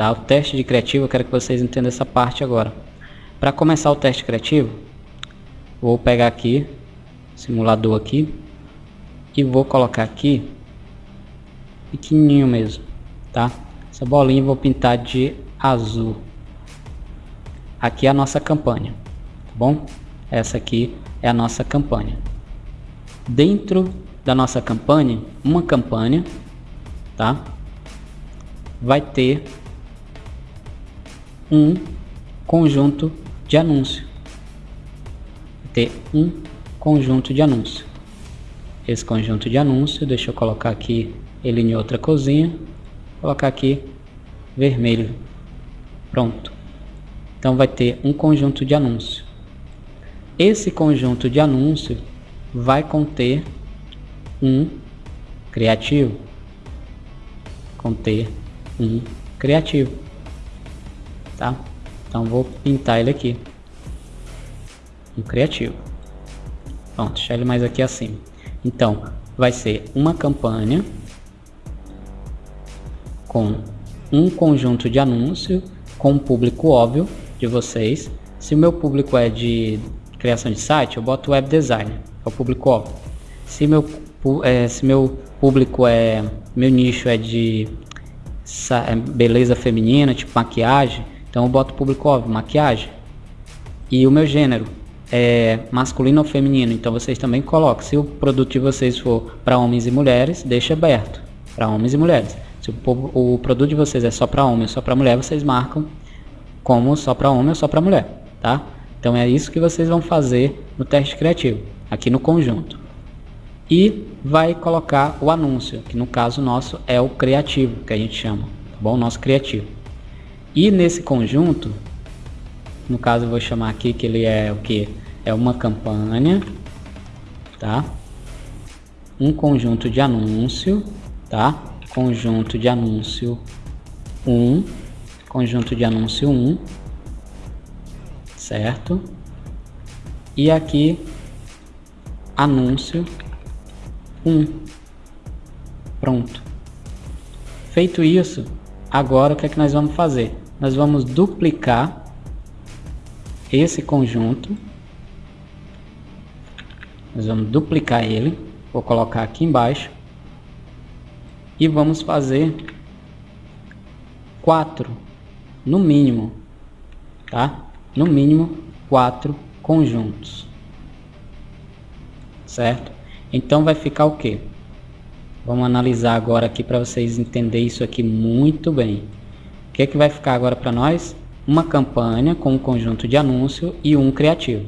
Tá? O teste de criativo, eu quero que vocês entendam essa parte agora. Para começar o teste criativo, vou pegar aqui, simulador aqui, e vou colocar aqui, pequenininho mesmo, tá? Essa bolinha vou pintar de azul. Aqui é a nossa campanha, tá bom? Essa aqui é a nossa campanha. Dentro da nossa campanha, uma campanha, tá? Vai ter um conjunto de anúncio. Ter um conjunto de anúncio. Esse conjunto de anúncio, deixa eu colocar aqui ele em outra cozinha, colocar aqui vermelho. Pronto. Então vai ter um conjunto de anúncio. Esse conjunto de anúncio vai conter um criativo. Conter um criativo. Tá? Então vou pintar ele aqui. Um criativo. Pronto, deixar ele mais aqui assim. Então, vai ser uma campanha com um conjunto de anúncio com um público óbvio de vocês. Se o meu público é de criação de site, eu boto web design, é o público óbvio. Se meu, é, se meu público é, meu nicho é de é, beleza feminina, tipo maquiagem, então eu boto público óbvio, maquiagem. E o meu gênero é masculino ou feminino, então vocês também colocam. Se o produto de vocês for para homens e mulheres, deixa aberto para homens e mulheres. Se o, o produto de vocês é só para homem ou só para mulher, vocês marcam como só para homem ou só para mulher, tá? Então é isso que vocês vão fazer no teste criativo, aqui no conjunto. E vai colocar o anúncio, que no caso nosso é o criativo, que a gente chama, tá bom? Nosso criativo. E nesse conjunto, no caso eu vou chamar aqui que ele é o que? É uma campanha, tá? Um conjunto de anúncio, tá? conjunto de anúncio 1, conjunto de anúncio 1, certo? E aqui anúncio 1. Pronto. Feito isso, agora o que é que nós vamos fazer? Nós vamos duplicar esse conjunto. Nós vamos duplicar ele. Vou colocar aqui embaixo e vamos fazer quatro, no mínimo, tá? No mínimo quatro conjuntos, certo? Então vai ficar o que? Vamos analisar agora aqui para vocês entenderem isso aqui muito bem. O que é que vai ficar agora para nós? Uma campanha com um conjunto de anúncio e um criativo.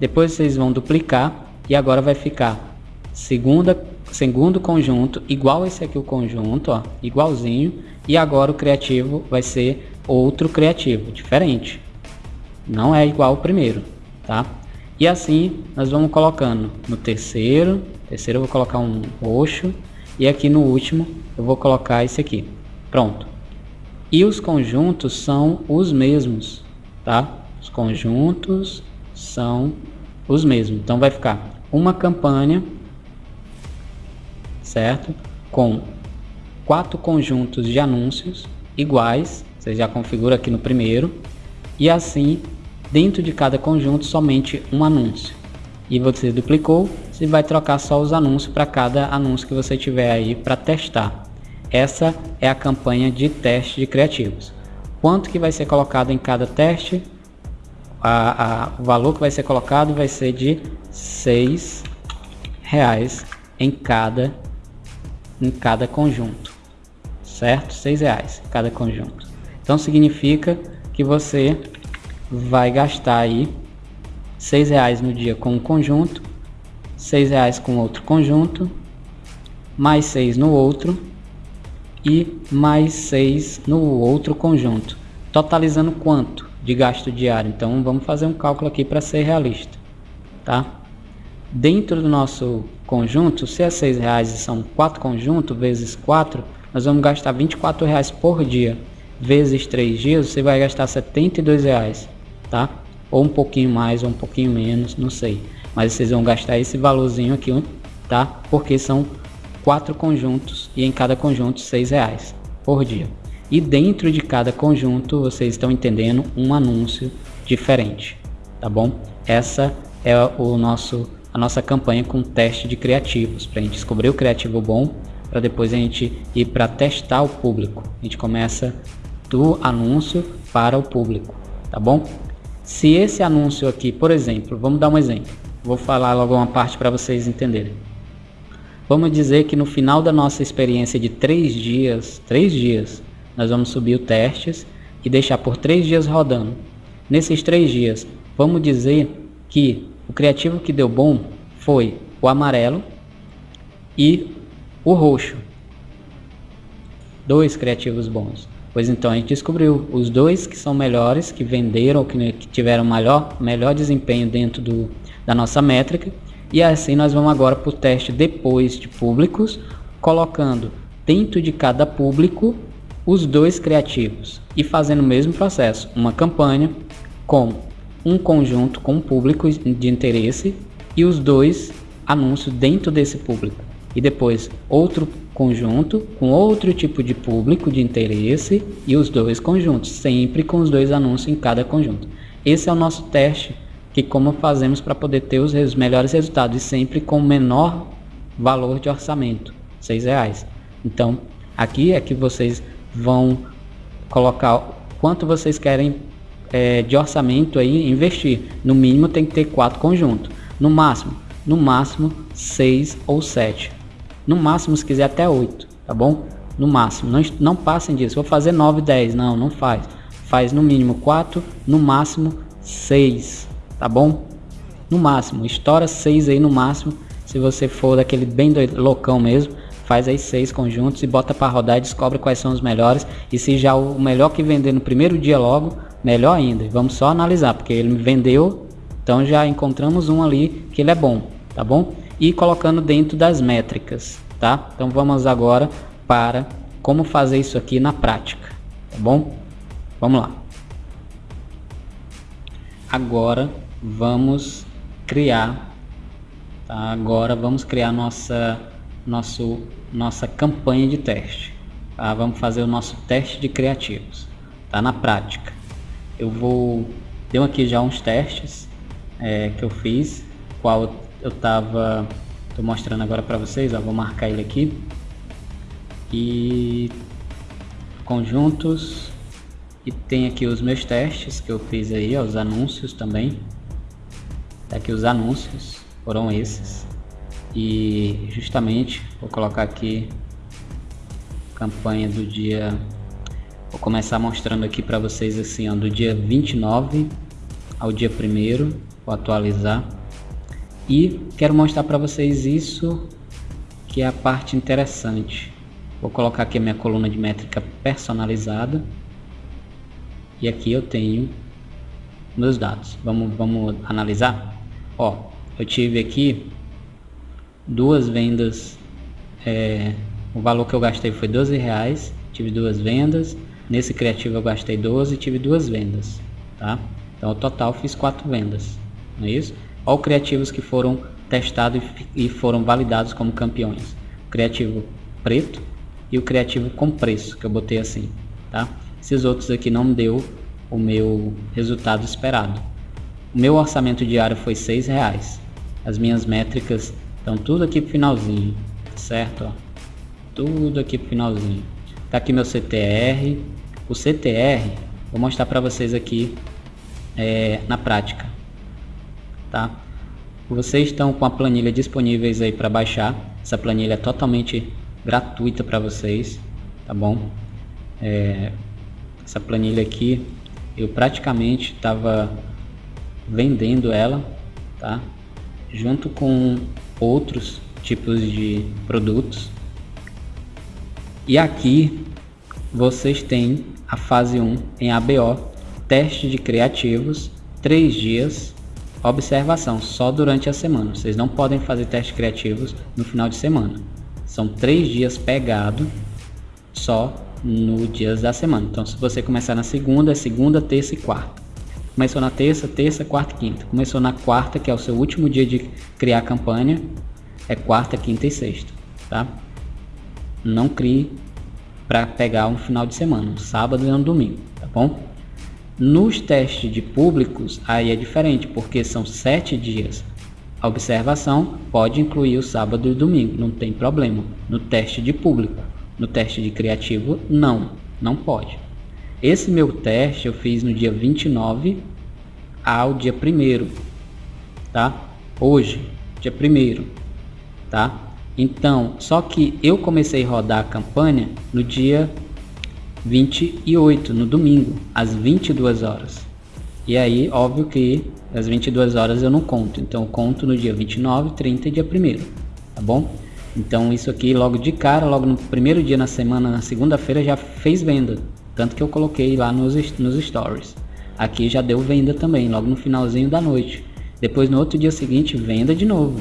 Depois vocês vão duplicar e agora vai ficar segunda segundo conjunto, igual esse aqui o conjunto, ó, igualzinho, e agora o criativo vai ser outro criativo, diferente. Não é igual ao primeiro, tá? E assim nós vamos colocando no terceiro, terceiro eu vou colocar um roxo, e aqui no último eu vou colocar esse aqui. Pronto. E os conjuntos são os mesmos, tá? Os conjuntos são os mesmos. Então vai ficar uma campanha certo? Com quatro conjuntos de anúncios iguais, você já configura aqui no primeiro, e assim, dentro de cada conjunto, somente um anúncio. E você duplicou, você vai trocar só os anúncios para cada anúncio que você tiver aí para testar. Essa é a campanha de teste de criativos. Quanto que vai ser colocado em cada teste? A, a, o valor que vai ser colocado vai ser de seis reais em cada em cada conjunto, certo? Seis reais cada conjunto. Então significa que você vai gastar aí seis reais no dia com um conjunto, seis reais com outro conjunto, mais seis no outro e mais seis no outro conjunto, totalizando quanto de gasto diário? Então vamos fazer um cálculo aqui para ser realista, tá? Dentro do nosso conjunto, se é seis reais e são quatro conjuntos, vezes 4, nós vamos gastar 24 reais por dia. Vezes 3 dias, você vai gastar 72 reais, tá? Ou um pouquinho mais, ou um pouquinho menos, não sei. Mas vocês vão gastar esse valorzinho aqui, tá? Porque são quatro conjuntos e em cada conjunto seis reais por dia. E dentro de cada conjunto, vocês estão entendendo um anúncio diferente, tá bom? Essa é o nosso a nossa campanha com teste de criativos, para a gente descobrir o criativo bom, para depois a gente ir para testar o público. A gente começa do anúncio para o público, tá bom? Se esse anúncio aqui, por exemplo, vamos dar um exemplo, vou falar logo uma parte para vocês entenderem. Vamos dizer que no final da nossa experiência de três dias, três dias, nós vamos subir o testes e deixar por três dias rodando. Nesses três dias, vamos dizer que o criativo que deu bom foi o amarelo e o roxo. Dois criativos bons. Pois então a gente descobriu os dois que são melhores, que venderam, que tiveram melhor, melhor desempenho dentro do, da nossa métrica. E assim nós vamos agora para o teste depois de públicos, colocando dentro de cada público os dois criativos e fazendo o mesmo processo, uma campanha com um conjunto com público de interesse e os dois anúncios dentro desse público. E depois outro conjunto com outro tipo de público de interesse e os dois conjuntos, sempre com os dois anúncios em cada conjunto. Esse é o nosso teste, que como fazemos para poder ter os res melhores resultados e sempre com o menor valor de orçamento, seis reais. Então, aqui é que vocês vão colocar quanto vocês querem é, de orçamento aí investir. No mínimo tem que ter quatro conjuntos. No máximo, no máximo seis ou sete. No máximo se quiser até oito, tá bom? No máximo, não, não passem disso. Vou fazer 9, 10. Não, não faz. Faz no mínimo 4, no máximo 6, tá bom? No máximo, estoura 6 aí no máximo. Se você for daquele bem loucão mesmo, faz aí seis conjuntos e bota para rodar e descobre quais são os melhores. E se já o melhor que vender no primeiro dia logo, melhor ainda. Vamos só analisar, porque ele vendeu, então já encontramos um ali que ele é bom, tá bom? E colocando dentro das métricas, tá? Então vamos agora para como fazer isso aqui na prática, tá bom? Vamos lá. Agora vamos criar, tá? agora vamos criar nossa, nosso, nossa campanha de teste. Tá? Vamos fazer o nosso teste de criativos, tá? Na prática eu vou deu aqui já uns testes é, que eu fiz qual eu tava tô mostrando agora para vocês ó, vou marcar ele aqui e conjuntos e tem aqui os meus testes que eu fiz aí ó, os anúncios também tá aqui os anúncios foram esses e justamente vou colocar aqui campanha do dia Vou começar mostrando aqui para vocês assim, ó, do dia 29 ao dia 1 vou atualizar. E quero mostrar para vocês isso que é a parte interessante. Vou colocar aqui a minha coluna de métrica personalizada. E aqui eu tenho meus dados. Vamos, vamos analisar? Ó, eu tive aqui duas vendas. É, o valor que eu gastei foi 12 reais. Tive duas vendas Nesse criativo eu gastei 12 e tive duas vendas, tá? Então, o total fiz quatro vendas, não é isso? Olha os criativos que foram testados e foram validados como campeões. O criativo preto e o criativo com preço, que eu botei assim, tá? Esses outros aqui não deu o meu resultado esperado. O meu orçamento diário foi seis reais. As minhas métricas estão tudo aqui pro finalzinho, certo? Ó, tudo aqui pro finalzinho. Tá aqui meu CTR, o CTR, vou mostrar para vocês aqui é, na prática, tá? Vocês estão com a planilha disponíveis aí para baixar. Essa planilha é totalmente gratuita para vocês, tá bom? É, essa planilha aqui, eu praticamente estava vendendo ela, tá? Junto com outros tipos de produtos. E aqui vocês têm a fase 1 em ABO, teste de criativos, 3 dias, observação, só durante a semana. Vocês não podem fazer testes criativos no final de semana. São 3 dias pegado só no dias da semana. Então se você começar na segunda, é segunda, terça e quarta. Começou na terça, terça, quarta e quinta. Começou na quarta, que é o seu último dia de criar a campanha, é quarta, quinta e sexta, tá? Não crie para pegar um final de semana, um sábado e um domingo, tá bom? Nos testes de públicos, aí é diferente, porque são sete dias. A observação pode incluir o sábado e o domingo, não tem problema. No teste de público, no teste de criativo, não, não pode. Esse meu teste eu fiz no dia 29 ao dia 1 tá? Hoje, dia 1 tá? Então, só que eu comecei a rodar a campanha no dia 28, no domingo, às 22 horas. E aí, óbvio que às 22 horas eu não conto, então eu conto no dia 29, 30 e dia 1 tá bom? Então isso aqui logo de cara, logo no primeiro dia na semana, na segunda-feira já fez venda, tanto que eu coloquei lá nos, nos stories. Aqui já deu venda também, logo no finalzinho da noite. Depois no outro dia seguinte, venda de novo,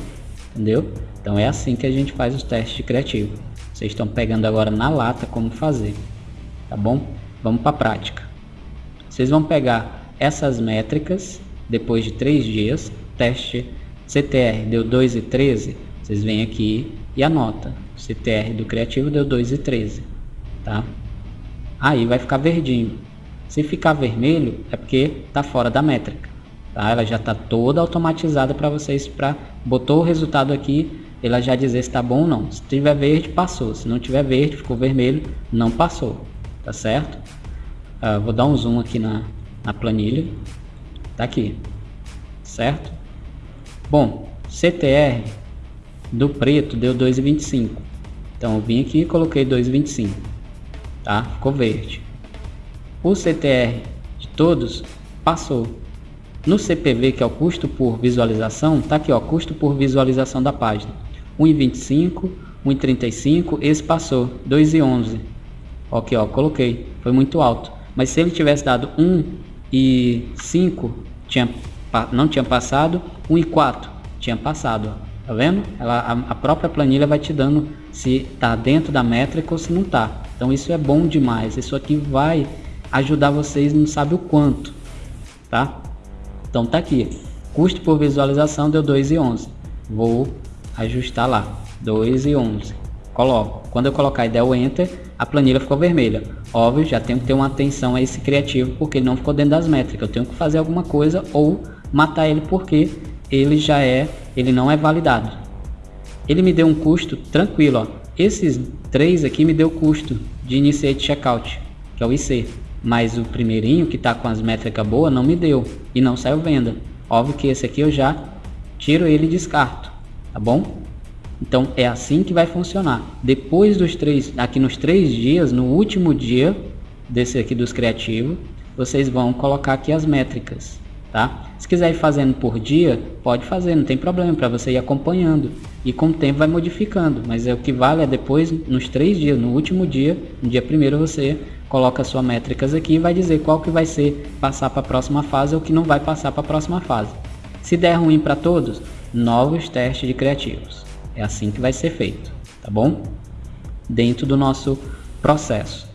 entendeu? Então é assim que a gente faz os testes de criativo. Vocês estão pegando agora na lata como fazer tá bom? Vamos para a prática. Vocês vão pegar essas métricas depois de três dias, teste CTR deu 2,13, vocês vêm aqui e anota. CTR do criativo deu 2,13, tá? Aí vai ficar verdinho. Se ficar vermelho é porque tá fora da métrica, tá? Ela já tá toda automatizada para vocês para botou o resultado aqui, ela já dizer se está bom ou não. Se tiver verde, passou. Se não tiver verde, ficou vermelho, não passou tá certo? Uh, vou dar um zoom aqui na, na planilha, tá aqui, certo? Bom, CTR do preto deu 2,25, então eu vim aqui e coloquei 2,25, tá? Ficou verde. O CTR de todos passou. No CPV, que é o custo por visualização, tá aqui ó, custo por visualização da página. 1,25, 1,35, esse passou, 2,11. Ok, ó, coloquei. Foi muito alto. Mas se ele tivesse dado 1 e 5, tinha, não tinha passado. 1 e 4 tinha passado. Ó. Tá vendo? Ela, a, a, própria planilha vai te dando se está dentro da métrica ou se não está. Então isso é bom demais. Isso aqui vai ajudar vocês não sabe o quanto. Tá? Então tá aqui. Custo por visualização deu 2,11. Vou ajustar lá. 2,11. Coloco. Quando eu colocar e der o Enter, a planilha ficou vermelha. Óbvio, já tenho que ter uma atenção a esse criativo porque ele não ficou dentro das métricas. Eu tenho que fazer alguma coisa ou matar ele porque ele já é, ele não é validado. Ele me deu um custo tranquilo, ó. Esses três aqui me deu custo de initiate checkout, que é o IC. Mas o primeirinho que está com as métricas boas não me deu e não saiu venda. Óbvio que esse aqui eu já tiro ele e descarto, tá bom? Então é assim que vai funcionar. Depois dos três, aqui nos três dias, no último dia desse aqui dos criativos, vocês vão colocar aqui as métricas, tá? Se quiser ir fazendo por dia, pode fazer, não tem problema, para você ir acompanhando. E com o tempo vai modificando, mas é o que vale é depois, nos três dias, no último dia, no dia primeiro você coloca suas métricas aqui e vai dizer qual que vai ser passar para a próxima fase ou que não vai passar para a próxima fase. Se der ruim para todos, novos testes de criativos. É assim que vai ser feito, tá bom? Dentro do nosso processo.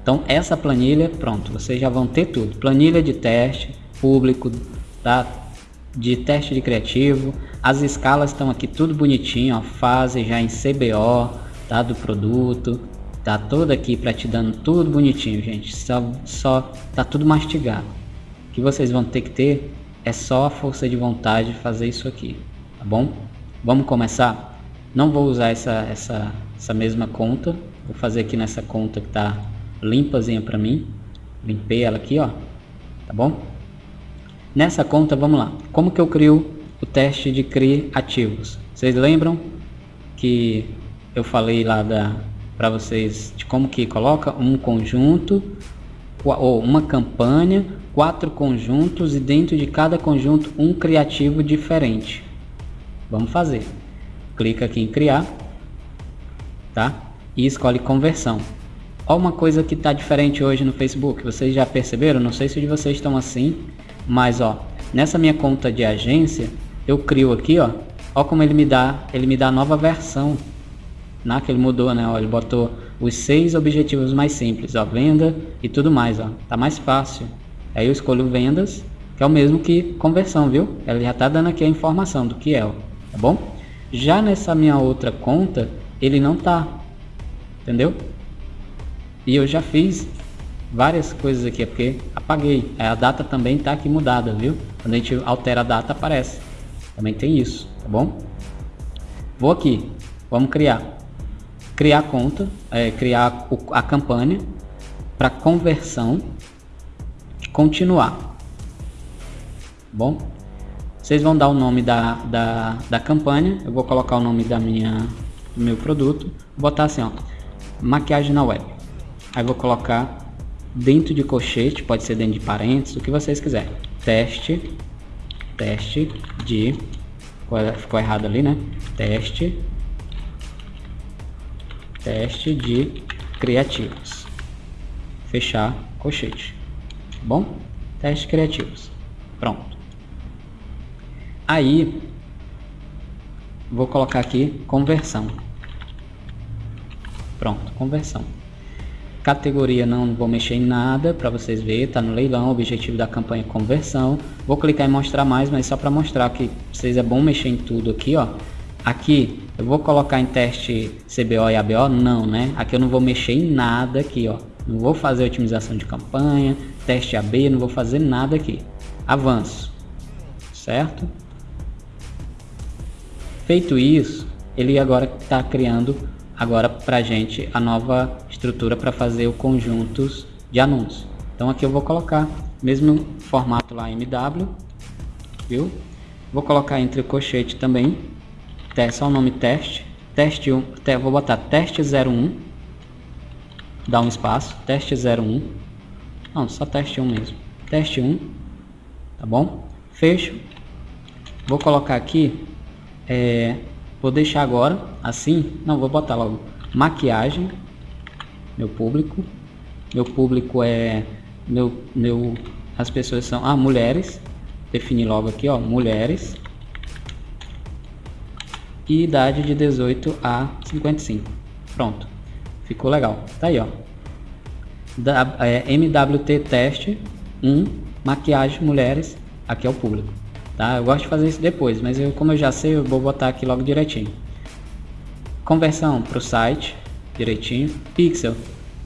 Então essa planilha, pronto, vocês já vão ter tudo. Planilha de teste, público, tá? De teste de criativo. As escalas estão aqui tudo bonitinho, ó, fase já em CBO, tá? Do produto. Tá toda aqui para te dando tudo bonitinho, gente. Só, só tá tudo mastigado. O que vocês vão ter que ter é só a força de vontade de fazer isso aqui, tá bom? Vamos começar? Não vou usar essa, essa, essa mesma conta. Vou fazer aqui nessa conta que está limpazinha para mim. Limpei ela aqui, ó. Tá bom? Nessa conta, vamos lá. Como que eu crio o teste de criativos? Vocês lembram que eu falei lá para vocês de como que coloca um conjunto ou uma campanha, quatro conjuntos e dentro de cada conjunto um criativo diferente. Vamos fazer clica aqui em criar, tá? E escolhe conversão. Olha uma coisa que está diferente hoje no Facebook, vocês já perceberam? Não sei se de vocês estão assim, mas ó, nessa minha conta de agência, eu crio aqui, ó, ó como ele me dá, ele me dá a nova versão, né? Que ele mudou, né? Ó, ele botou os seis objetivos mais simples, ó, venda e tudo mais, ó, tá mais fácil. Aí eu escolho vendas, que é o mesmo que conversão, viu? Ele já tá dando aqui a informação do que é, ó, tá bom? Já nessa minha outra conta, ele não tá. Entendeu? E eu já fiz várias coisas aqui, é porque apaguei. A data também está aqui mudada, viu? Quando a gente altera a data, aparece. Também tem isso, tá bom? Vou aqui, vamos criar. Criar conta, é, criar a campanha para conversão, continuar. Bom, vocês vão dar o nome da, da, da campanha, eu vou colocar o nome da minha, do meu produto, vou botar assim, ó, maquiagem na web. Aí vou colocar dentro de colchete, pode ser dentro de parênteses, o que vocês quiserem. Teste, teste de, ficou errado ali, né? Teste, teste de criativos. Fechar colchete. Tá bom? Teste criativos. Pronto. Aí, vou colocar aqui conversão. Pronto, conversão. Categoria não vou mexer em nada para vocês verem, tá no leilão, objetivo da campanha é conversão. Vou clicar em mostrar mais, mas só para mostrar que vocês é bom mexer em tudo aqui, ó. Aqui eu vou colocar em teste CBO e ABO? Não, né? Aqui eu não vou mexer em nada aqui, ó. Não vou fazer otimização de campanha, teste AB, não vou fazer nada aqui. Avanço, certo? Feito isso, ele agora está criando agora para gente a nova estrutura para fazer o conjuntos de anúncios. Então aqui eu vou colocar mesmo formato lá MW, viu? Vou colocar entre o também, só o nome teste, teste 1, te, vou botar teste 01, dá um espaço, teste 01, não, só teste 1 mesmo, teste 1, tá bom? Fecho, vou colocar aqui é, Vou deixar agora assim, não, vou botar logo maquiagem, meu público, meu público é, meu, meu, as pessoas são, ah, mulheres, definir logo aqui, ó, mulheres, e idade de 18 a 55, pronto, ficou legal, tá aí, ó, da, é, MWT teste 1, maquiagem mulheres, aqui é o público. Tá? Eu gosto de fazer isso depois, mas eu, como eu já sei, eu vou botar aqui logo direitinho. Conversão para o site, direitinho. Pixel,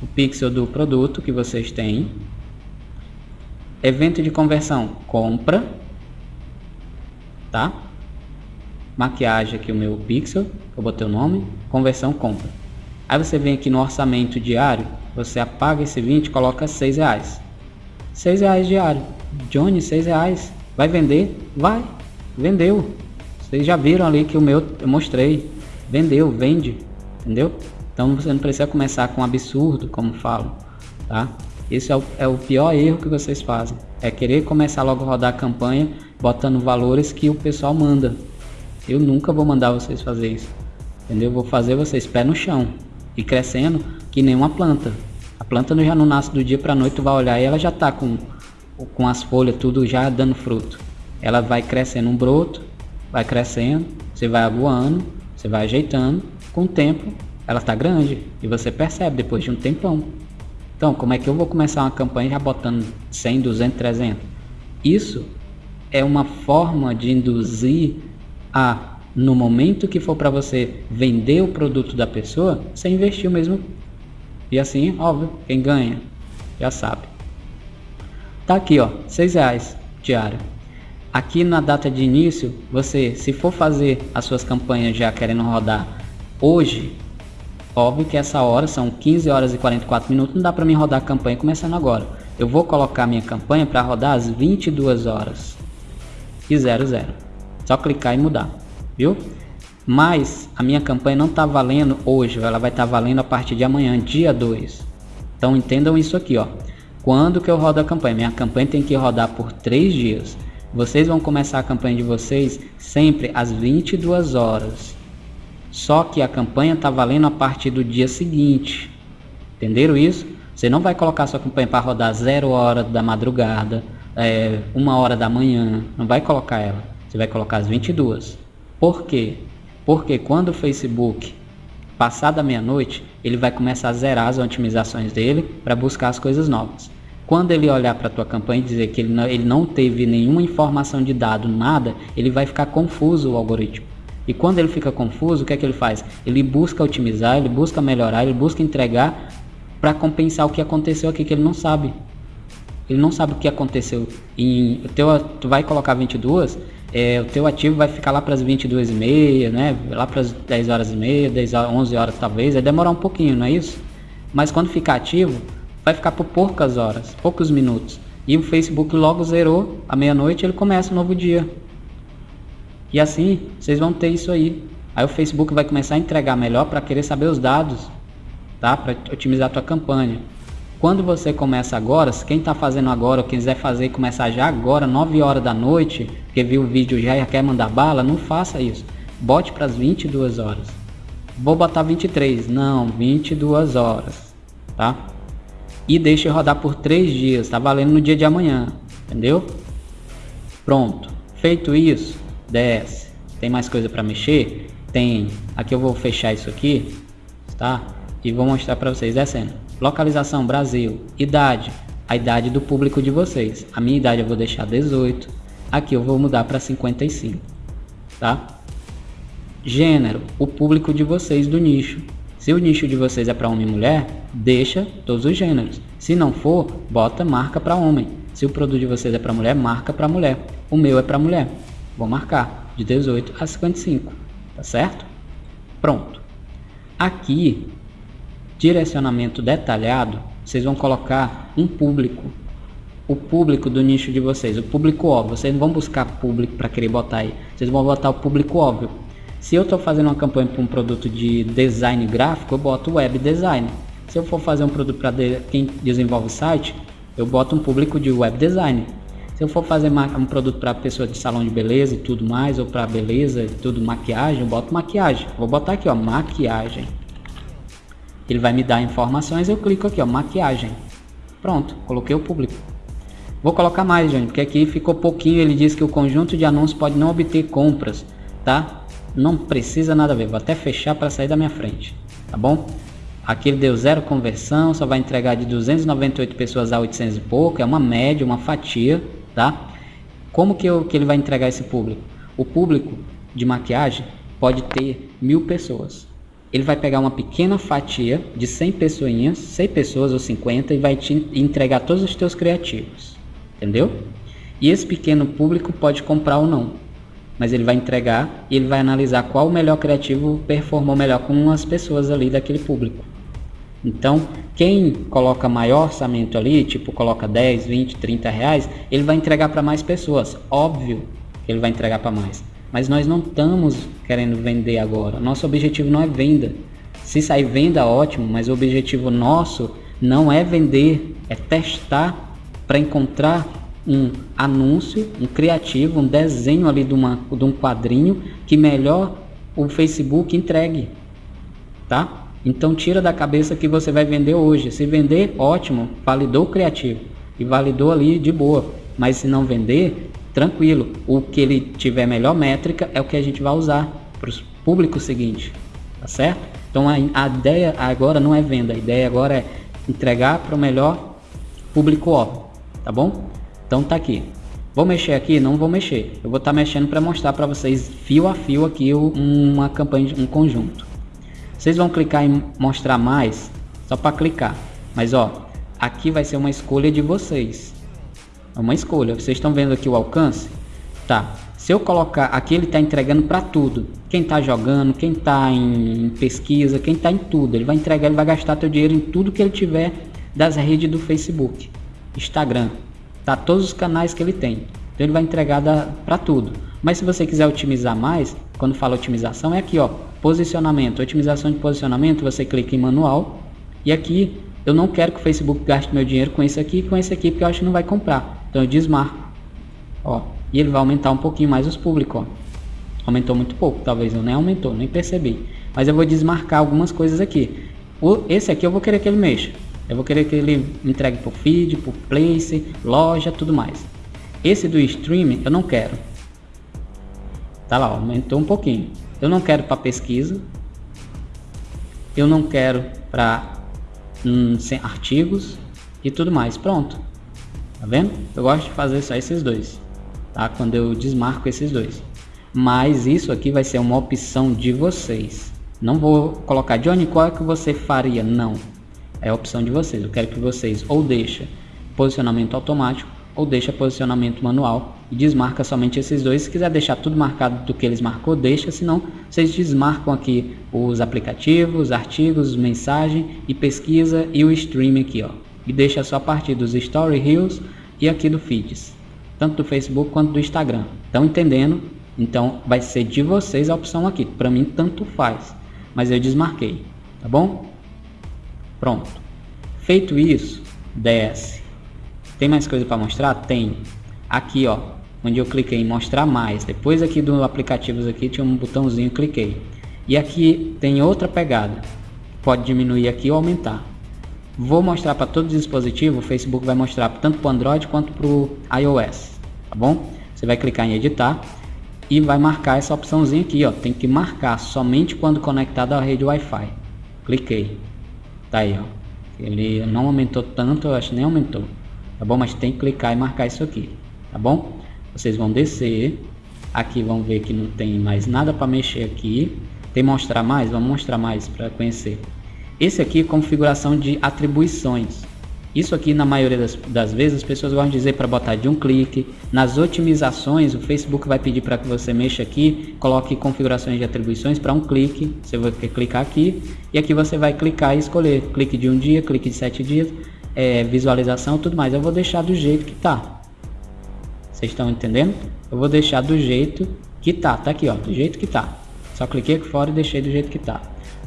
o pixel do produto que vocês têm. Evento de conversão, compra. Tá? Maquiagem aqui o meu pixel, eu botei o nome. Conversão, compra. Aí você vem aqui no orçamento diário, você apaga esse 20 e coloca 6 reais. 6 reais diário. Johnny, 6 reais. Vai vender? Vai. Vendeu. Vocês já viram ali que o meu eu mostrei. Vendeu, vende. Entendeu? Então você não precisa começar com um absurdo, como falo. Tá? Esse é o, é o pior erro que vocês fazem. É querer começar logo a rodar a campanha botando valores que o pessoal manda. Eu nunca vou mandar vocês fazer isso. Entendeu? Vou fazer vocês pé no chão e crescendo que nem uma planta. A planta já não nasce do dia para noite, tu vai olhar e ela já está com com as folhas tudo já dando fruto. Ela vai crescendo um broto, vai crescendo, você vai aguando, você vai ajeitando, com o tempo ela está grande e você percebe depois de um tempão. Então, como é que eu vou começar uma campanha já botando 100, 200, 300? Isso é uma forma de induzir a, no momento que for para você vender o produto da pessoa, você investir o mesmo. E assim, óbvio, quem ganha já sabe. Tá aqui, ó, seis reais diário. Aqui na data de início, você, se for fazer as suas campanhas já querendo rodar hoje, óbvio que essa hora são 15 horas e 44 minutos, não dá para mim rodar a campanha começando agora. Eu vou colocar minha campanha para rodar às 22 horas e 00. Só clicar e mudar, viu? Mas a minha campanha não está valendo hoje, ela vai estar tá valendo a partir de amanhã, dia 2. Então entendam isso aqui, ó. Quando que eu rodo a campanha? Minha campanha tem que rodar por 3 dias. Vocês vão começar a campanha de vocês sempre às 22 horas. Só que a campanha está valendo a partir do dia seguinte. Entenderam isso? Você não vai colocar sua campanha para rodar 0 hora da madrugada, é, 1 hora da manhã. Não vai colocar ela. Você vai colocar às 22. Por quê? Porque quando o Facebook passar da meia-noite, ele vai começar a zerar as otimizações dele para buscar as coisas novas. Quando ele olhar para a tua campanha e dizer que ele não, ele não teve nenhuma informação de dado, nada, ele vai ficar confuso o algoritmo. E quando ele fica confuso, o que é que ele faz? Ele busca otimizar, ele busca melhorar, ele busca entregar para compensar o que aconteceu aqui que ele não sabe. Ele não sabe o que aconteceu. O teu, tu vai colocar 22, é, o teu ativo vai ficar lá para as 22 e meia, né? Lá para as 10 horas e meia, 10 horas, 11 horas talvez, vai demorar um pouquinho, não é isso? Mas quando ficar ativo, vai ficar por poucas horas, poucos minutos. E o Facebook logo zerou, à meia-noite ele começa um novo dia. E assim, vocês vão ter isso aí. Aí o Facebook vai começar a entregar melhor para querer saber os dados, tá? Para otimizar a tua campanha. Quando você começa agora, quem está fazendo agora ou quiser fazer começar já agora, 9 horas da noite, porque viu o vídeo já e quer mandar bala, não faça isso. Bote para as 22 horas. Vou botar 23, não, 22 horas, tá? E deixe rodar por 3 dias, tá valendo no dia de amanhã, entendeu? Pronto. Feito isso, desce. Tem mais coisa para mexer? Tem. Aqui eu vou fechar isso aqui, tá? E vou mostrar para vocês descendo. Localização Brasil, idade, a idade do público de vocês. A minha idade eu vou deixar 18. Aqui eu vou mudar para 55, tá? Gênero, o público de vocês do nicho. Se o nicho de vocês é para homem e mulher, deixa todos os gêneros. Se não for, bota marca para homem. Se o produto de vocês é para mulher, marca para mulher. O meu é para mulher. Vou marcar de 18 a 55, tá certo? Pronto. Aqui direcionamento detalhado, vocês vão colocar um público. O público do nicho de vocês, o público óbvio. Vocês não vão buscar público para querer botar aí. Vocês vão botar o público óbvio. Se eu estou fazendo uma campanha para um produto de design gráfico, eu boto web design. Se eu for fazer um produto para quem desenvolve site, eu boto um público de web design. Se eu for fazer um produto para pessoa de salão de beleza e tudo mais, ou para beleza e tudo, maquiagem, eu boto maquiagem. Vou botar aqui, ó, maquiagem. Ele vai me dar informações, eu clico aqui, ó, maquiagem. Pronto, coloquei o público. Vou colocar mais, gente, porque aqui ficou pouquinho. Ele diz que o conjunto de anúncios pode não obter compras, tá? Não precisa nada a ver. Vou até fechar para sair da minha frente, tá bom? Aqui ele deu zero conversão, só vai entregar de 298 pessoas a 800 e pouco. É uma média, uma fatia, tá? Como que, eu, que ele vai entregar esse público? O público de maquiagem pode ter mil pessoas ele vai pegar uma pequena fatia de 100 pessoinhas, 100 pessoas ou 50 e vai te entregar todos os teus criativos, entendeu? E esse pequeno público pode comprar ou não, mas ele vai entregar e ele vai analisar qual o melhor criativo performou melhor com as pessoas ali daquele público. Então, quem coloca maior orçamento ali, tipo coloca 10, 20, 30 reais, ele vai entregar para mais pessoas. Óbvio que ele vai entregar para mais. Mas nós não estamos querendo vender agora. Nosso objetivo não é venda. Se sair venda, ótimo, mas o objetivo nosso não é vender, é testar para encontrar um anúncio, um criativo, um desenho ali de, uma, de um quadrinho que melhor o Facebook entregue, tá? Então tira da cabeça que você vai vender hoje. Se vender, ótimo, validou o criativo e validou ali de boa. Mas se não vender, tranquilo. O que ele tiver melhor métrica é o que a gente vai usar para o público seguinte, tá certo? Então a, a, ideia agora não é venda, a ideia agora é entregar para o melhor público óbvio, tá bom? Então tá aqui. Vou mexer aqui? Não vou mexer. Eu vou estar tá mexendo para mostrar para vocês fio a fio aqui uma campanha, um conjunto. Vocês vão clicar em mostrar mais, só para clicar. Mas ó, aqui vai ser uma escolha de vocês. É uma escolha. Vocês estão vendo aqui o alcance? Tá. Se eu colocar aqui, ele está entregando para tudo. Quem está jogando, quem está em pesquisa, quem está em tudo. Ele vai entregar, ele vai gastar teu dinheiro em tudo que ele tiver das redes do Facebook, Instagram, tá? Todos os canais que ele tem. Então ele vai entregar para tudo. Mas se você quiser otimizar mais, quando fala otimização é aqui, ó, posicionamento, otimização de posicionamento, você clica em manual e aqui eu não quero que o Facebook gaste meu dinheiro com esse aqui e com esse aqui, porque eu acho que não vai comprar. Então eu desmarco. Ó, e ele vai aumentar um pouquinho mais os públicos. Aumentou muito pouco, talvez eu nem aumentou, nem percebi. Mas eu vou desmarcar algumas coisas aqui. O, esse aqui eu vou querer que ele mexa. Eu vou querer que ele entregue por feed, por place, loja, tudo mais. Esse do stream eu não quero. Tá lá, aumentou um pouquinho. Eu não quero para pesquisa. Eu não quero para hum, artigos e tudo mais. Pronto. Tá vendo? Eu gosto de fazer só esses dois, tá? Quando eu desmarco esses dois. Mas isso aqui vai ser uma opção de vocês. Não vou colocar, Johnny, qual é que você faria? Não. é a opção de vocês. Eu quero que vocês ou deixem posicionamento automático ou deixa posicionamento manual e desmarca somente esses dois. Se quiser deixar tudo marcado do que eles marcou, deixa, senão vocês desmarcam aqui os aplicativos, artigos, mensagem e pesquisa e o stream aqui, ó. E deixa só a partir dos story reels e aqui do feeds, tanto do Facebook quanto do Instagram. Estão entendendo? Então vai ser de vocês a opção aqui. Para mim tanto faz, mas eu desmarquei, tá bom? Pronto. Feito isso, desce tem mais coisa para mostrar? Tem. Aqui, ó, onde eu cliquei em mostrar mais. Depois aqui do aplicativos aqui tinha um botãozinho, cliquei. E aqui tem outra pegada. Pode diminuir aqui ou aumentar. Vou mostrar para todos os dispositivos, o Facebook vai mostrar tanto para o Android quanto para o iOS, tá bom? Você vai clicar em editar e vai marcar essa opçãozinha aqui, ó. Tem que marcar somente quando conectado à rede Wi-Fi. Cliquei. Tá aí, ó. Ele não aumentou tanto, eu acho que nem aumentou tá bom? Mas tem que clicar e marcar isso aqui, tá bom? Vocês vão descer, aqui vão ver que não tem mais nada para mexer aqui. Tem mostrar mais? Vamos mostrar mais para conhecer. Esse aqui é configuração de atribuições. Isso aqui, na maioria das, das, vezes, as pessoas de dizer para botar de um clique. Nas otimizações, o Facebook vai pedir para que você mexa aqui, coloque configurações de atribuições para um clique. Você vai clicar aqui e aqui você vai clicar e escolher clique de um dia, clique de sete dias é, visualização tudo mais. Eu vou deixar do jeito que tá. Vocês estão entendendo? Eu vou deixar do jeito que tá. Tá aqui, ó, do jeito que tá. Só cliquei aqui fora e deixei do jeito que tá.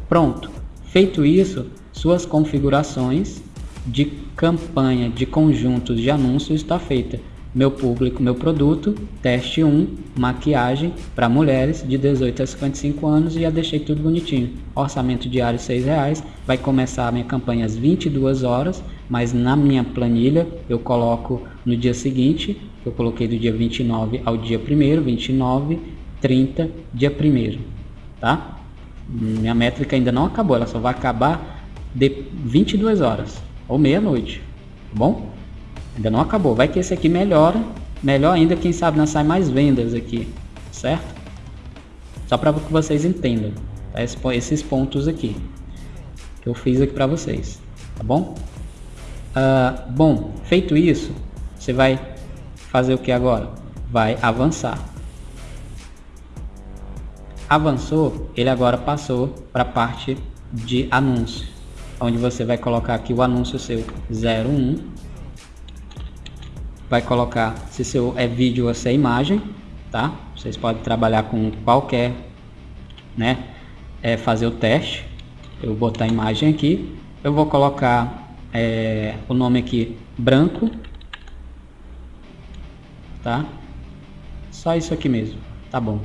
Pronto. Feito isso, suas configurações de campanha de conjuntos de anúncios está feita meu público, meu produto, teste 1, maquiagem para mulheres de 18 a 55 anos e já deixei tudo bonitinho. Orçamento diário R$ reais, vai começar a minha campanha às 22 horas, mas na minha planilha eu coloco no dia seguinte, eu coloquei do dia 29 ao dia 1 29, 30, dia 1 tá? Minha métrica ainda não acabou, ela só vai acabar de 22 horas ou meia-noite, tá bom? Ainda não acabou. Vai que esse aqui melhora. Melhor ainda, quem sabe não sai mais vendas aqui. Certo? Só para que vocês entendam. Tá? Esses pontos aqui. Que eu fiz aqui para vocês. Tá bom? Uh, bom, feito isso, você vai fazer o que agora? Vai avançar. Avançou, ele agora passou para a parte de anúncio, onde você vai colocar aqui o anúncio seu 01 vai colocar se seu é vídeo ou se é imagem, tá? Vocês podem trabalhar com qualquer, né? É, fazer o teste. Eu vou botar a imagem aqui. Eu vou colocar é, o nome aqui branco, tá? Só isso aqui mesmo, tá bom.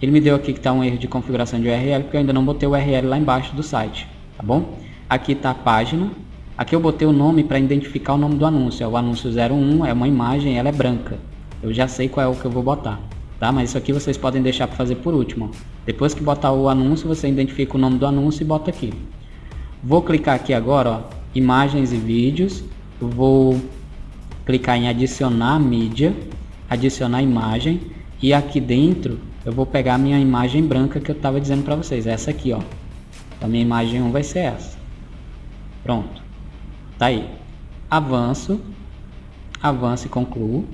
Ele me deu aqui que está um erro de configuração de URL, porque eu ainda não botei o URL lá embaixo do site, tá bom? Aqui está a página, Aqui eu botei o nome para identificar o nome do anúncio. É o anúncio 01, é uma imagem, ela é branca. Eu já sei qual é o que eu vou botar. Tá? Mas isso aqui vocês podem deixar para fazer por último. Depois que botar o anúncio, você identifica o nome do anúncio e bota aqui. Vou clicar aqui agora, ó, imagens e vídeos. vou clicar em adicionar mídia, adicionar imagem. E aqui dentro eu vou pegar a minha imagem branca que eu estava dizendo para vocês. Essa aqui, ó. A minha imagem 1 vai ser essa. Pronto. Tá aí. Avanço, avanço e concluo.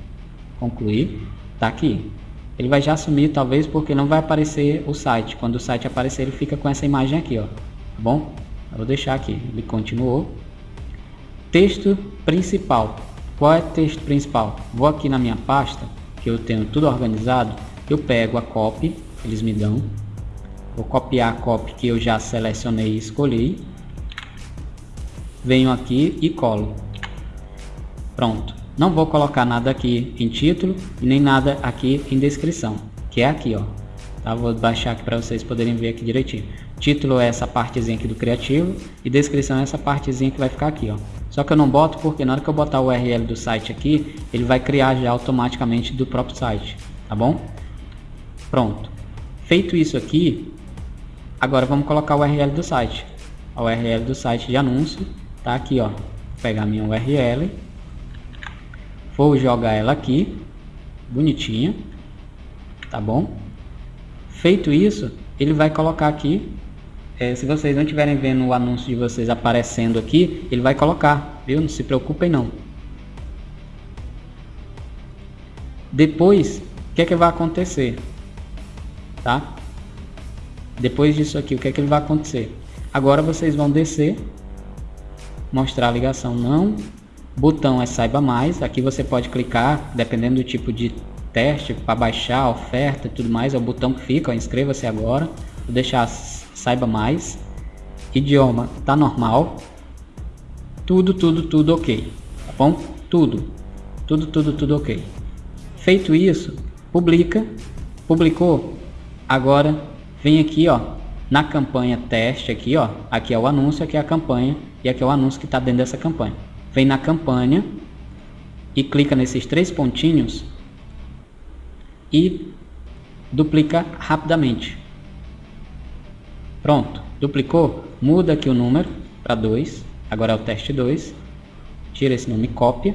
Concluir. Tá aqui. Ele vai já sumir, talvez, porque não vai aparecer o site. Quando o site aparecer, ele fica com essa imagem aqui, ó. Tá bom? Eu vou deixar aqui. Ele continuou. Texto principal. Qual é o texto principal? Vou aqui na minha pasta, que eu tenho tudo organizado. Eu pego a copy, eles me dão. Vou copiar a copy que eu já selecionei e escolhi venho aqui e colo. Pronto. Não vou colocar nada aqui em título e nem nada aqui em descrição, que é aqui, ó. Tá? Vou baixar aqui para vocês poderem ver aqui direitinho. Título é essa partezinha aqui do criativo e descrição é essa partezinha que vai ficar aqui, ó. Só que eu não boto porque na hora que eu botar o URL do site aqui, ele vai criar já automaticamente do próprio site, tá bom? Pronto. Feito isso aqui, agora vamos colocar o URL do site. A URL do site de anúncio tá aqui ó pegar minha URL vou jogar ela aqui bonitinha tá bom feito isso ele vai colocar aqui é, se vocês não estiverem vendo o anúncio de vocês aparecendo aqui, ele vai colocar, viu? Não se preocupem não. Depois, o que é que vai acontecer? Tá? Depois disso aqui, o que é que vai acontecer? Agora vocês vão descer, mostrar a ligação não, botão é saiba mais, aqui você pode clicar, dependendo do tipo de teste, para baixar a oferta e tudo mais, é o botão que fica, inscreva-se agora, vou deixar saiba mais, idioma tá normal, tudo, tudo, tudo ok, tá bom? Tudo, tudo, tudo, tudo ok. Feito isso, publica, publicou, agora vem aqui ó, na campanha teste aqui ó, aqui é o anúncio, aqui é a campanha e aqui é o anúncio que está dentro dessa campanha. Vem na campanha e clica nesses três pontinhos e duplica rapidamente. Pronto, duplicou, muda aqui o número para 2, agora é o teste 2, tira esse nome cópia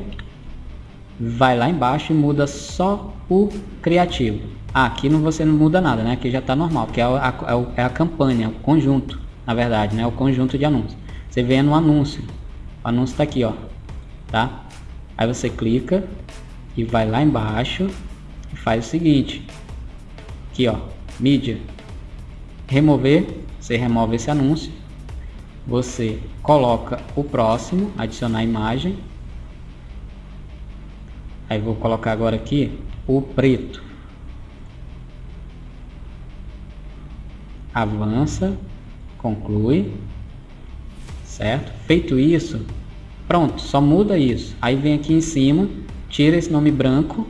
vai lá embaixo e muda só o criativo. Ah, aqui não, você não muda nada, né? Aqui já está normal, que é a, é, é a campanha, o conjunto, na verdade, né? O conjunto de anúncios. Você vê no anúncio, o anúncio está aqui, ó, tá? Aí você clica e vai lá embaixo e faz o seguinte, aqui ó, mídia, remover, você remove esse anúncio, você coloca o próximo, adicionar imagem, Aí vou colocar agora aqui o preto. Avança, conclui, certo? Feito isso, pronto, só muda isso. Aí vem aqui em cima, tira esse nome branco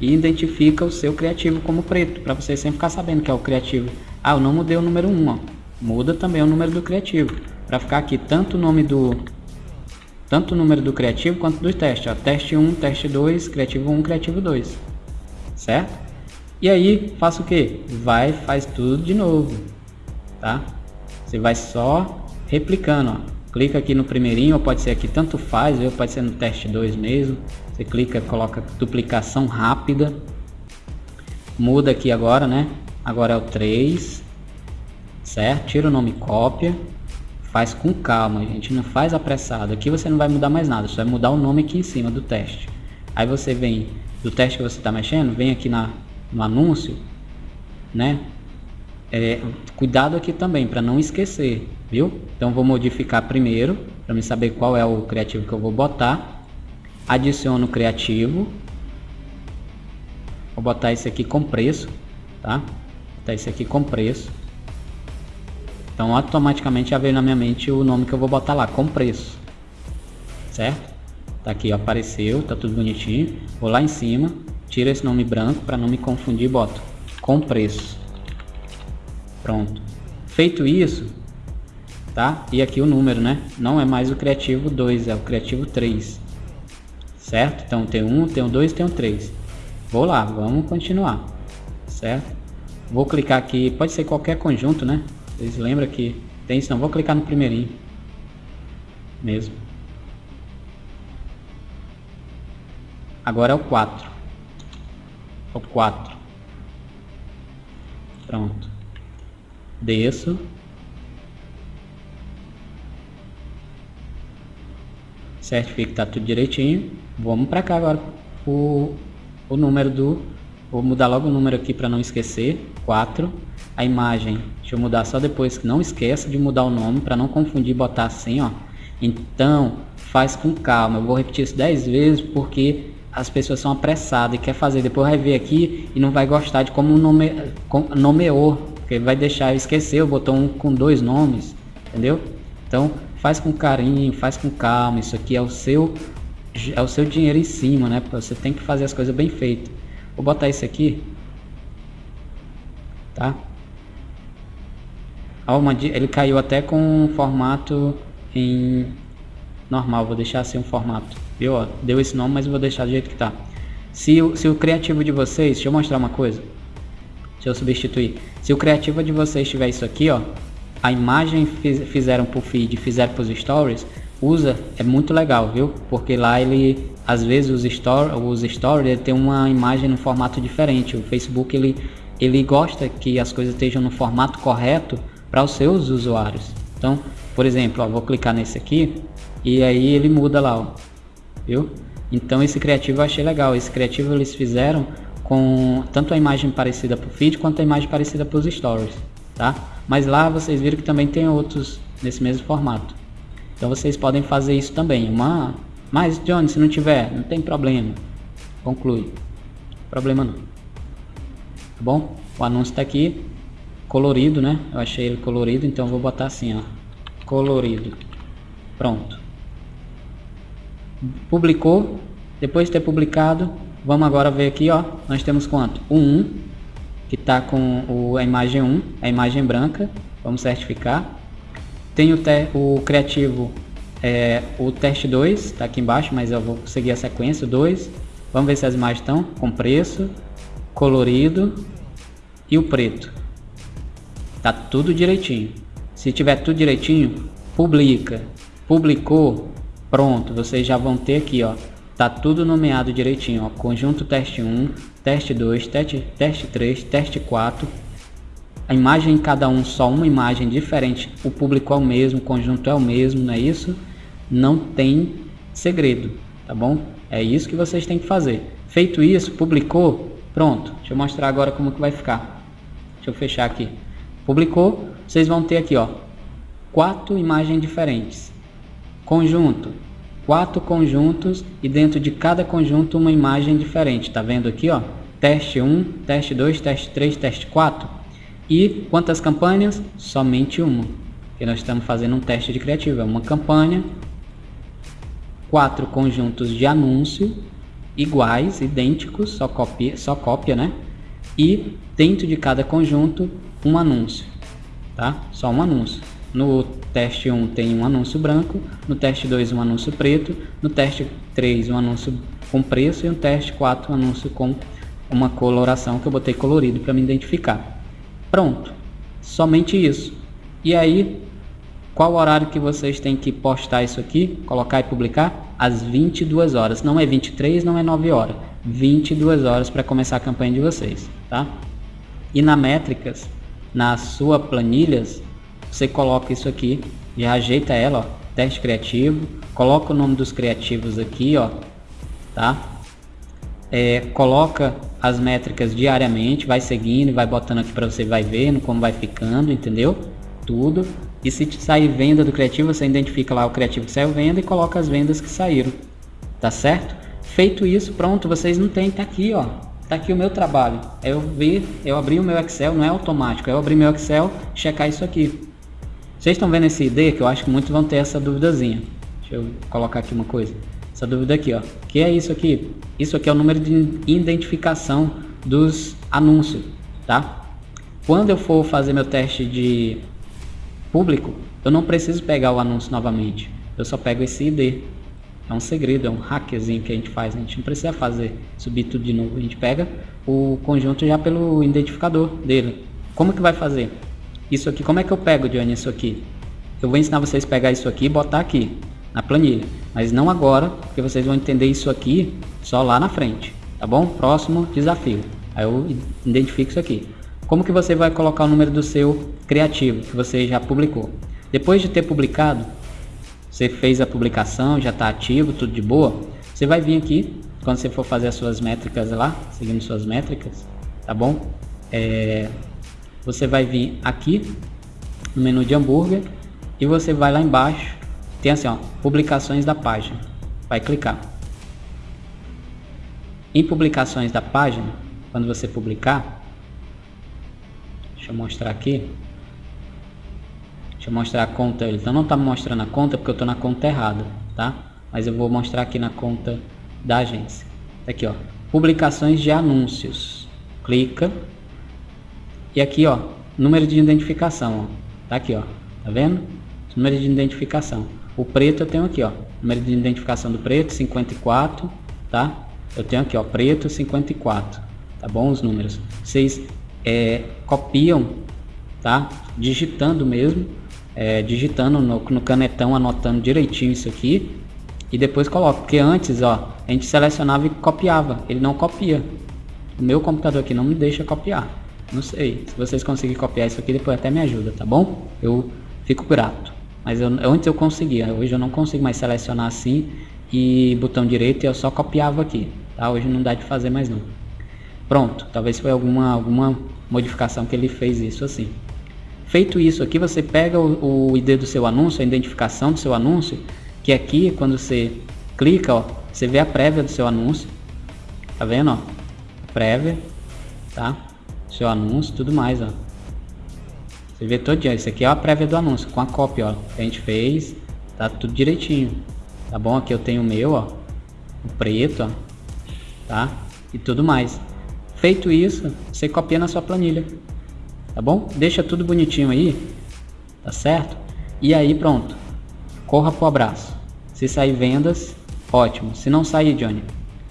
e identifica o seu criativo como preto, para você sempre ficar sabendo que é o criativo. Ah, eu não mudei o número 1, ó. muda também o número do criativo, para ficar aqui tanto o nome do tanto o número do criativo quanto do teste. Ó. Teste 1, teste 2, criativo 1, criativo 2. Certo? E aí, faça o que? Vai, faz tudo de novo. Tá? Você vai só replicando. Ó. Clica aqui no primeirinho, ou pode ser aqui, tanto faz, ou pode ser no teste 2 mesmo. Você clica, coloca duplicação rápida. Muda aqui agora, né? Agora é o 3. Certo? Tira o nome cópia Faz com calma, gente, não faz apressado. Aqui você não vai mudar mais nada, só vai mudar o nome aqui em cima do teste. Aí você vem do teste que você está mexendo, vem aqui na, no anúncio, né? É, cuidado aqui também para não esquecer, viu? Então vou modificar primeiro para me saber qual é o criativo que eu vou botar. Adiciono o criativo. Vou botar esse aqui com preço, tá? Vou botar esse aqui com preço. Então automaticamente já veio na minha mente o nome que eu vou botar lá, com preço. Certo? Tá aqui, ó, apareceu, tá tudo bonitinho. Vou lá em cima, tiro esse nome branco para não me confundir boto com preço. Pronto. Feito isso, tá? E aqui o número, né? Não é mais o criativo 2, é o criativo 3. Certo? Então tem um, tem o 2, tem o 3. Vou lá, vamos continuar. Certo? Vou clicar aqui, pode ser qualquer conjunto, né? Vocês lembram que tem isso? Não, vou clicar no primeirinho. Mesmo. Agora é o 4. O 4. Pronto. Desço. Certifique que tá tudo direitinho. Vamos para cá agora. O, o número do... Vou mudar logo o número aqui para não esquecer. 4 a imagem, deixa eu mudar só depois, que não esqueça de mudar o nome para não confundir botar assim, ó. Então, faz com calma, eu vou repetir isso 10 vezes porque as pessoas são apressadas e quer fazer, depois vai ver aqui e não vai gostar de como nome, nomeou, porque vai deixar esquecer, botou um com dois nomes, entendeu? Então, faz com carinho, faz com calma, isso aqui é o seu é o seu dinheiro em cima, né? Você tem que fazer as coisas bem feitas. Vou botar isso aqui, tá? ele caiu até com um formato em normal, vou deixar assim um formato, viu? Deu esse nome, mas eu vou deixar do jeito que tá. Se se o criativo de vocês, deixa eu mostrar uma coisa, deixa eu substituir. Se o criativo de vocês tiver isso aqui, ó, a imagem fiz, fizeram pro feed, fizeram pros stories, usa, é muito legal, viu? Porque lá ele, às vezes os stories, os stories ele tem uma imagem no formato diferente. O Facebook ele, ele gosta que as coisas estejam no formato correto para os seus usuários. Então, por exemplo, ó, vou clicar nesse aqui e aí ele muda lá, ó, viu? Então esse criativo eu achei legal. Esse criativo eles fizeram com tanto a imagem parecida para o feed quanto a imagem parecida para os stories, tá? Mas lá vocês viram que também tem outros nesse mesmo formato. Então vocês podem fazer isso também. Uma, mas Johnny, se não tiver, não tem problema. Conclui. Problema não. Tá bom? O anúncio está aqui colorido, né? Eu achei ele colorido, então vou botar assim, ó, colorido. Pronto. Publicou. Depois de ter publicado, vamos agora ver aqui, ó. Nós temos quanto? O 1, que está com o, a imagem 1, a imagem branca. Vamos certificar. Tem o, te, o criativo, é, o teste 2, está aqui embaixo, mas eu vou seguir a sequência, 2. Vamos ver se as imagens estão com preço, colorido e o preto. Tá tudo direitinho. Se tiver tudo direitinho, publica. Publicou, pronto, vocês já vão ter aqui, ó. Tá tudo nomeado direitinho, ó. Conjunto teste 1, teste 2, teste, teste 3, teste 4. A imagem em cada um, só uma imagem diferente. O público é o mesmo, o conjunto é o mesmo, não é isso? Não tem segredo, tá bom? É isso que vocês têm que fazer. Feito isso, publicou, pronto. Deixa eu mostrar agora como que vai ficar. Deixa eu fechar aqui. Publicou, vocês vão ter aqui, ó, quatro imagens diferentes. Conjunto, quatro conjuntos e dentro de cada conjunto uma imagem diferente. Tá vendo aqui, ó? Teste 1, teste 2, teste 3, teste 4. E quantas campanhas? Somente uma. Porque nós estamos fazendo um teste de criativo. É uma campanha, quatro conjuntos de anúncio iguais, idênticos, só cópia, só cópia, né? E dentro de cada conjunto um anúncio, tá? Só um anúncio. No teste 1 tem um anúncio branco, no teste 2 um anúncio preto, no teste 3 um anúncio com preço e no teste 4 um anúncio com uma coloração que eu botei colorido para me identificar. Pronto, somente isso. E aí, qual horário que vocês têm que postar isso aqui, colocar e publicar? Às 22 horas, não é 23, não é 9 horas, 22 horas para começar a campanha de vocês, tá? E na métricas, na sua planilhas, você coloca isso aqui, já ajeita ela, ó, teste criativo, coloca o nome dos criativos aqui, ó, tá? É, coloca as métricas diariamente, vai seguindo, vai botando aqui para você vai vendo como vai ficando, entendeu? Tudo. E se sair venda do criativo, você identifica lá o criativo que saiu venda e coloca as vendas que saíram, tá certo? Feito isso, pronto, vocês não tem, tá aqui, ó, Tá aqui o meu trabalho. Eu vi, eu abri o meu Excel, não é automático. Eu abri meu Excel, checar isso aqui. Vocês estão vendo esse ID que eu acho que muitos vão ter essa duvidazinha. Deixa eu colocar aqui uma coisa. Essa dúvida aqui, ó. Que é isso aqui? Isso aqui é o número de identificação dos anúncios, tá? Quando eu for fazer meu teste de público, eu não preciso pegar o anúncio novamente. Eu só pego esse ID. É um segredo, é um hackzinho que a gente faz. A gente não precisa fazer, subir tudo de novo. A gente pega o conjunto já pelo identificador dele. Como que vai fazer? Isso aqui, como é que eu pego, Johnny, isso aqui? Eu vou ensinar vocês a pegar isso aqui e botar aqui na planilha. Mas não agora, porque vocês vão entender isso aqui só lá na frente. Tá bom? Próximo desafio. Aí eu identifico isso aqui. Como que você vai colocar o número do seu criativo que você já publicou? Depois de ter publicado, você fez a publicação, já está ativo, tudo de boa. Você vai vir aqui, quando você for fazer as suas métricas lá, seguindo suas métricas, tá bom? É, você vai vir aqui no menu de hambúrguer e você vai lá embaixo, tem assim, ó, publicações da página. Vai clicar. Em publicações da página, quando você publicar, deixa eu mostrar aqui, Deixa eu mostrar a conta. Então não está mostrando a conta porque eu estou na conta errada, tá? Mas eu vou mostrar aqui na conta da agência. Tá aqui, ó. Publicações de anúncios. Clica. E aqui, ó, número de identificação, ó. Tá aqui, ó. Tá vendo? Número de identificação. O preto eu tenho aqui, ó. Número de identificação do preto, 54, tá? Eu tenho aqui, ó, preto 54. Tá bom os números? Vocês é, copiam, tá? Digitando mesmo é, digitando no, no, canetão, anotando direitinho isso aqui e depois coloco, porque antes ó, a gente selecionava e copiava, ele não copia. O meu computador aqui não me deixa copiar. Não sei. Se vocês conseguirem copiar isso aqui, depois até me ajuda, tá bom? Eu fico grato. Mas eu, antes eu conseguia, hoje eu não consigo mais selecionar assim e botão direito eu só copiava aqui, tá? Hoje não dá de fazer mais não. Pronto, talvez foi alguma, alguma modificação que ele fez isso assim. Feito isso aqui, você pega o, o ID do seu anúncio, a identificação do seu anúncio, que aqui, quando você clica, ó, você vê a prévia do seu anúncio. Tá vendo, ó? Prévia, tá? Seu anúncio, tudo mais, ó. Você vê todo dia. Isso aqui é a prévia do anúncio, com a cópia, ó. Que a gente fez, tá tudo direitinho. Tá bom? Aqui eu tenho o meu, ó. O preto, ó. Tá? E tudo mais. Feito isso, você copia na sua planilha. Tá bom? Deixa tudo bonitinho aí. Tá certo? E aí pronto. Corra pro abraço. Se sair vendas, ótimo. Se não sair, Johnny,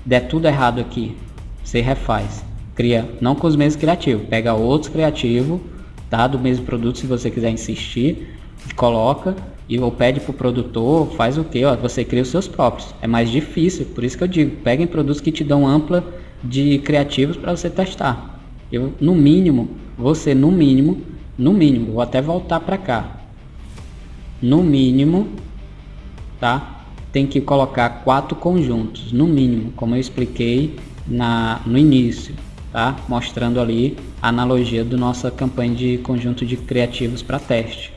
der tudo errado aqui, você refaz. Cria, não com os mesmos criativos. Pega outros criativos, tá? Do mesmo produto, se você quiser insistir. Coloca e ou pede pro produtor, faz o que? Ó, você cria os seus próprios. É mais difícil, por isso que eu digo, peguem produtos que te dão ampla de criativos para você testar. Eu, no mínimo, você no mínimo, no mínimo, vou até voltar para cá. No mínimo, tá? Tem que colocar quatro conjuntos, no mínimo, como eu expliquei na, no início, tá? Mostrando ali a analogia do nossa campanha de conjunto de criativos para teste.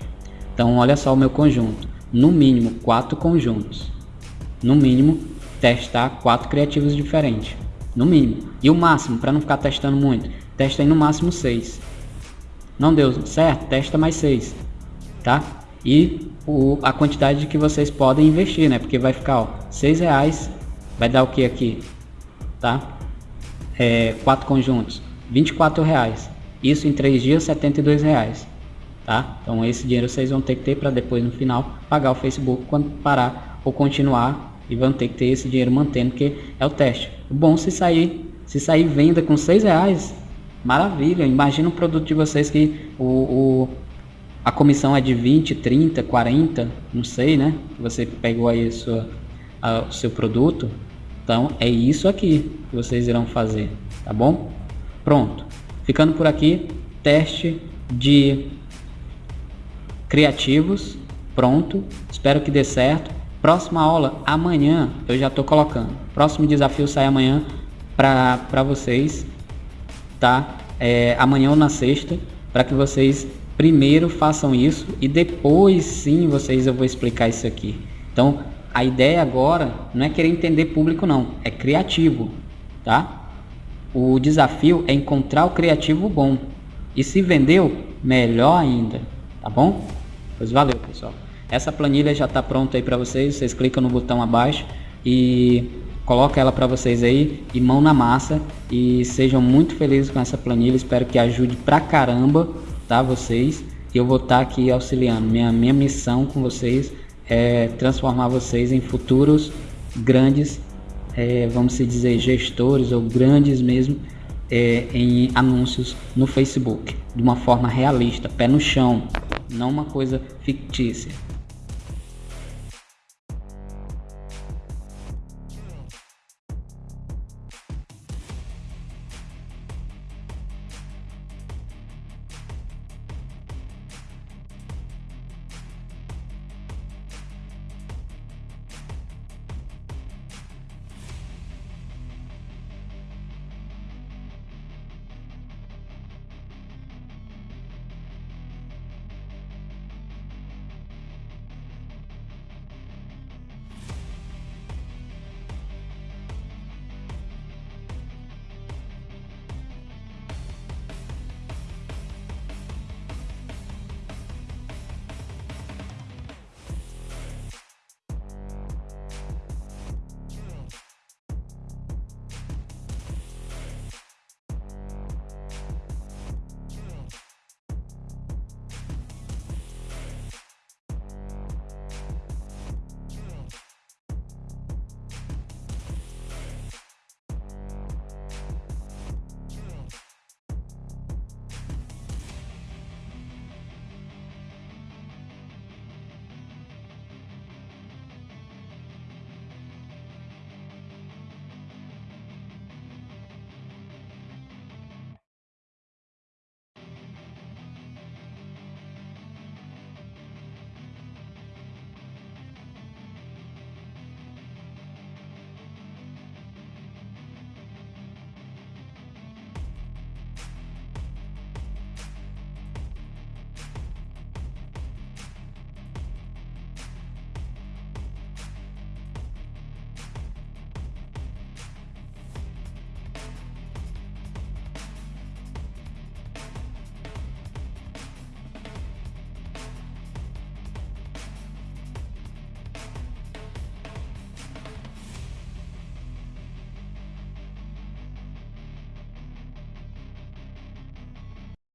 Então, olha só o meu conjunto. No mínimo, quatro conjuntos. No mínimo, testar quatro criativos diferentes no mínimo. E o máximo, para não ficar testando muito, testa aí no máximo 6. Não deu certo? Testa mais 6, tá? E o, a quantidade que vocês podem investir, né? Porque vai ficar, ó, 6 reais, vai dar o que aqui? Tá? É, quatro conjuntos, 24 reais. Isso em 3 dias, 72 reais. Tá? Então esse dinheiro vocês vão ter que ter para depois no final pagar o Facebook quando parar ou continuar e vão ter que ter esse dinheiro mantendo, porque é o teste. O bom se sair, se sair venda com seis reais, maravilha. Imagina um produto de vocês que o, o, a comissão é de 20, 30, 40, não sei, né? Você pegou aí a sua, a, o seu produto. Então é isso aqui que vocês irão fazer, tá bom? Pronto. Ficando por aqui, teste de criativos, pronto. Espero que dê certo. Próxima aula, amanhã, eu já estou colocando. Próximo desafio sai amanhã para vocês, tá? É, amanhã ou na sexta, para que vocês primeiro façam isso e depois sim vocês eu vou explicar isso aqui. Então, a ideia agora não é querer entender público não, é criativo, tá? O desafio é encontrar o criativo bom. E se vendeu, melhor ainda, tá bom? Pois valeu, pessoal. Essa planilha já está pronta aí para vocês, vocês clicam no botão abaixo e coloca ela para vocês aí e mão na massa e sejam muito felizes com essa planilha, espero que ajude pra caramba, tá, vocês, eu vou estar tá aqui auxiliando, minha, minha missão com vocês é transformar vocês em futuros grandes, é, vamos se dizer, gestores ou grandes mesmo, é, em anúncios no Facebook, de uma forma realista, pé no chão, não uma coisa fictícia.